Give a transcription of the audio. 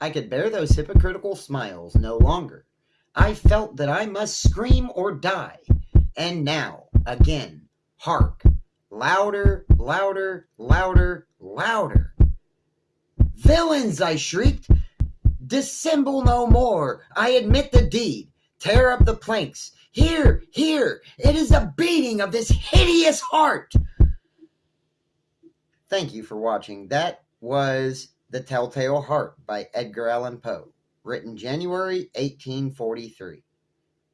I could bear those hypocritical smiles no longer. I felt that I must scream or die. And now, again, hark! Louder, louder, louder, louder. Villains, I shrieked. Dissemble no more. I admit the deed. Tear up the planks. Here, here, it is a beating of this hideous heart. Thank you for watching. That was The Telltale Heart by Edgar Allan Poe, written January 1843.